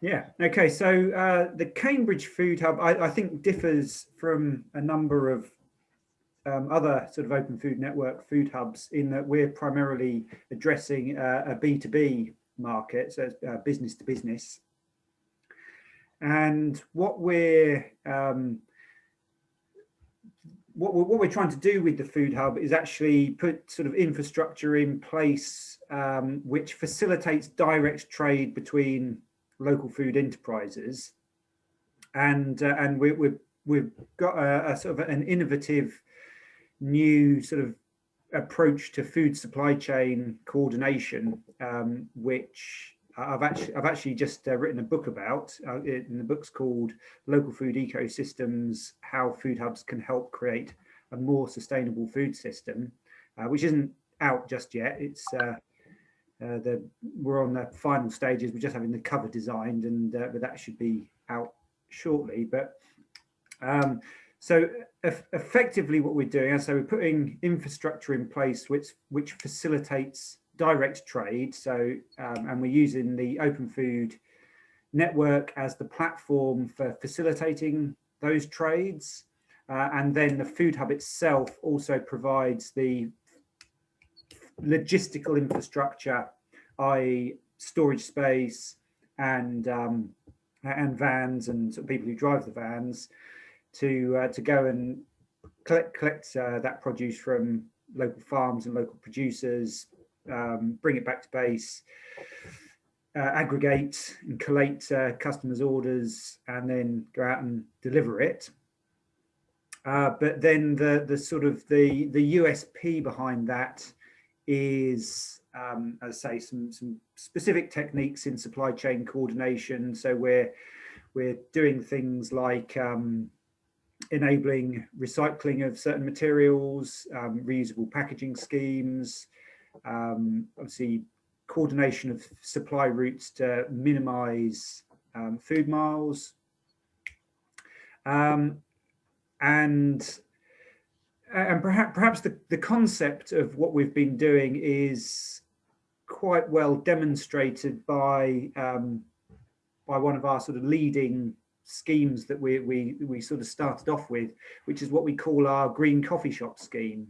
Yeah, okay, so uh, the Cambridge Food Hub, I, I, think differs from a number of um, other sort of open food network food hubs in that we're primarily addressing uh, a B2B market, so uh, business to business. And what we're um, what we're, what we're trying to do with the food hub is actually put sort of infrastructure in place um, which facilitates direct trade between local food enterprises and uh, and we, we, we've got a, a, sort of an innovative new sort of approach to food supply chain coordination um, which I've actually I've actually just uh, written a book about. Uh, it, and the book's called "Local Food Ecosystems: How Food Hubs Can Help Create a More Sustainable Food System," uh, which isn't out just yet. It's uh, the we're on the final stages. We're just having the cover designed, and uh, but that should be out shortly. But um, so effectively, what we're doing, so we're putting infrastructure in place which which facilitates direct trade. So, um, and we're using the Open Food Network as the platform for facilitating those trades. Uh, and then the Food Hub itself also provides the logistical infrastructure, i.e. storage space and um, and vans and people who drive the vans to uh, to go and collect collect uh, that produce from local farms and local producers, um, bring it back to base, uh, aggregate and collate uh, customers' orders, and then go out and deliver it. Uh, but then the the sort of the the USP behind that is, um, as I say, some some specific techniques in supply chain coordination. So we're we're doing things like um, enabling recycling of certain materials, um, reusable packaging schemes, um, obviously coordination of supply routes to minimize um, food miles. Um, and and perhaps perhaps the, the concept of what we've been doing is quite well demonstrated by um, by one of our sort of leading schemes that we, we we sort of started off with, which is what we call our green coffee shop scheme.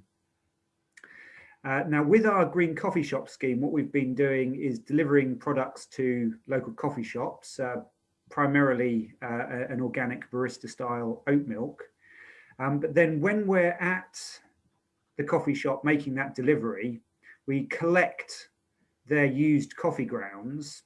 Uh, now, with our green coffee shop scheme, what we've been doing is delivering products to local coffee shops, uh, primarily uh, an organic barista style oat milk. Um, but then when we're at the coffee shop making that delivery, we collect their used coffee grounds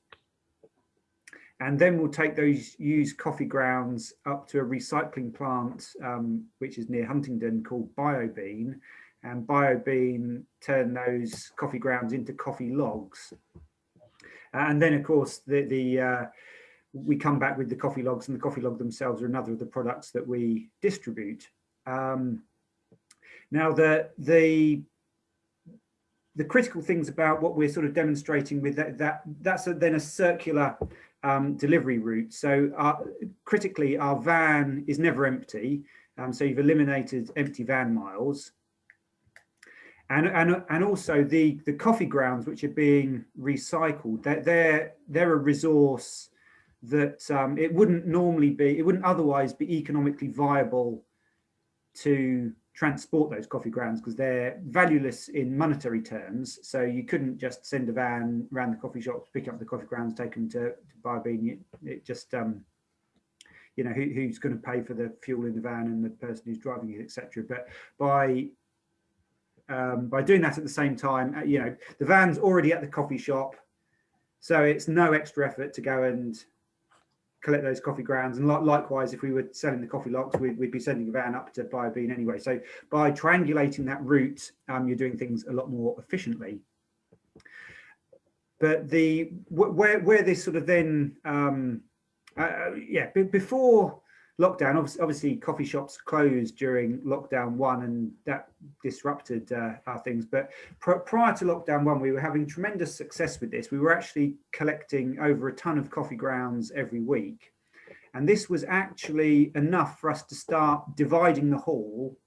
and then we'll take those used coffee grounds up to a recycling plant, um, which is near Huntingdon called BioBean, and BioBean turn those coffee grounds into coffee logs. And then, of course, the, the uh, we come back with the coffee logs and the coffee log themselves are another of the products that we distribute. Um, now, the, the, the critical things about what we're sort of demonstrating with that, that that's a, then a circular um, delivery route. So our, critically, our van is never empty. Um, so you've eliminated empty van miles and and and also the the coffee grounds which are being recycled they're they're, they're a resource that um, it wouldn't normally be it wouldn't otherwise be economically viable to transport those coffee grounds because they're valueless in monetary terms so you couldn't just send a van around the coffee shops pick up the coffee grounds take them to, to BioBean it, it just um, you know who, who's going to pay for the fuel in the van and the person who's driving it etc but by um, by doing that at the same time, uh, you know, the van's already at the coffee shop. So it's no extra effort to go and collect those coffee grounds. And likewise, if we were selling the coffee logs, we'd, we'd be sending a van up to BioBean anyway. So by triangulating that route, um, you're doing things a lot more efficiently. But the where where this sort of then um, uh, uh yeah before lockdown, obviously, obviously, coffee shops closed during lockdown one and that disrupted uh, our things. But pr prior to lockdown one, we were having tremendous success with this. We were actually collecting over a ton of coffee grounds every week. And this was actually enough for us to start dividing the haul.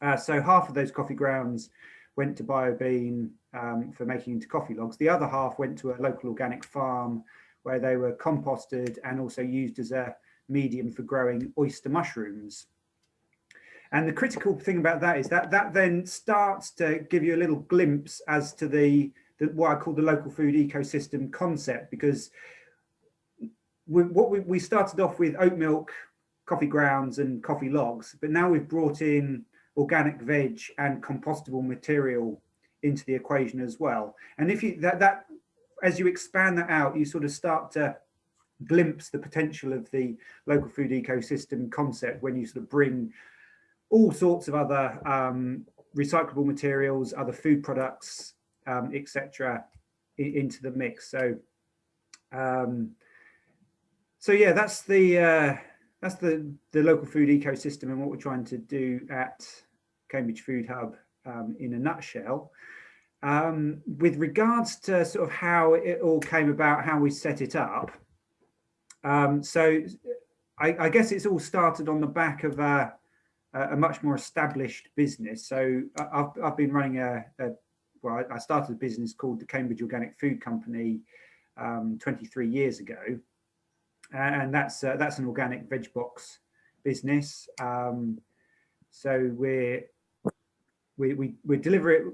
Uh, so half of those coffee grounds went to BioBean um, for making into coffee logs. The other half went to a local organic farm where they were composted and also used as a medium for growing oyster mushrooms. And the critical thing about that is that that then starts to give you a little glimpse as to the, the what I call the local food ecosystem concept, because we, what we, we started off with oat milk, coffee grounds and coffee logs, but now we've brought in organic veg and compostable material into the equation as well. And if you that that as you expand that out, you sort of start to glimpse the potential of the local food ecosystem concept when you sort of bring all sorts of other um, recyclable materials, other food products, um, etc., into the mix. So, um, so yeah, that's the uh, that's the the local food ecosystem and what we're trying to do at Cambridge Food Hub um, in a nutshell. Um, with regards to sort of how it all came about, how we set it up. Um, so I, I, guess it's all started on the back of a, a much more established business. So I've, I've been running a, a, well, I started a business called the Cambridge Organic Food Company um, 23 years ago. And that's uh, that's an organic veg box business. Um, so we're we, we, we deliver it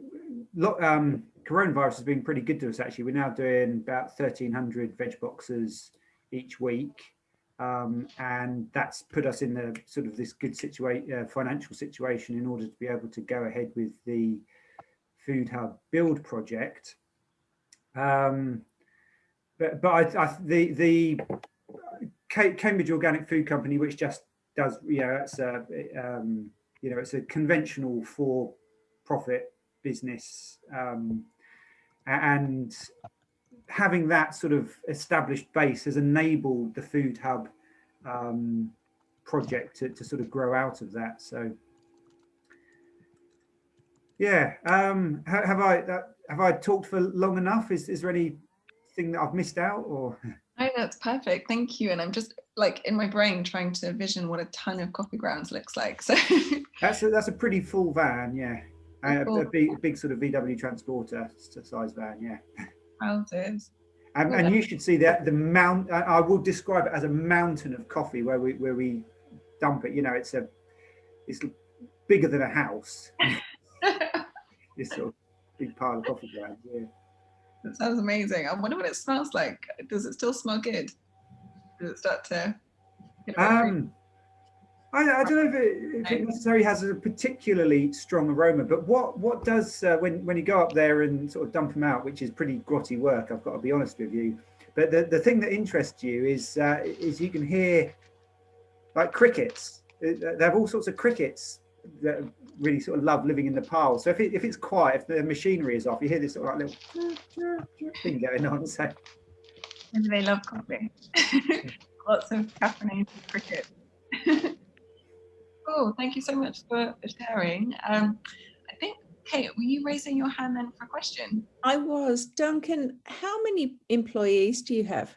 um, coronavirus has been pretty good to us actually. We're now doing about 1,300 veg boxes each week. Um, and that's put us in the sort of this good situation, uh, financial situation in order to be able to go ahead with the Food Hub build project. Um, but but I, I, the the Cambridge Organic Food Company, which just does you know it's a um, you know it's a conventional for profit business um, and having that sort of established base has enabled the food hub um, project to, to, sort of grow out of that. So yeah um, have i have i talked for long enough? Is is there anything that i've missed out or? No that's perfect. Thank you. And i'm just like in my brain trying to vision what a ton of coffee grounds looks like so. That's a, that's a pretty full van yeah. A, a, big, big sort of VW transporter size van, yeah. Houses. And, and you should see that the mount. I, will describe it as a mountain of coffee where we where we dump it. You know, it's a it's bigger than a house. this sort of big pile of coffee grounds. Yeah. That sounds amazing. I wonder what it smells like. Does it still smell good? Does it start to? Um, I, I, don't know if it, if it, necessarily has a particularly strong aroma, but what what does uh, when when you go up there and sort of dump them out, which is pretty grotty work, I've got to be honest with you. But the, the thing that interests you is uh, is you can hear like crickets. Uh, they have all sorts of crickets that really sort of love living in the pile. So if it, if it's quiet, if the machinery is off, you hear this sort of like little thing going on. So maybe they love coffee. Lots of caffeinated crickets. Cool. Thank you so much for, sharing. Um, I think, Kate, were you raising your hand then for a question? I was. Duncan, how many employees do you have?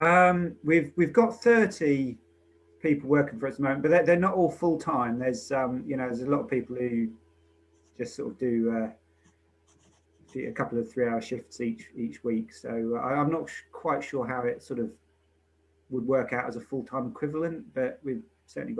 Um, we've we've got 30 people working for us at the moment, but they're, they're not all full time. There's um, you know, there's a lot of people who just sort of do uh, a couple of three hour shifts each each week. So uh, I'm not quite sure how it sort of would work out as a full time equivalent, but we've certainly got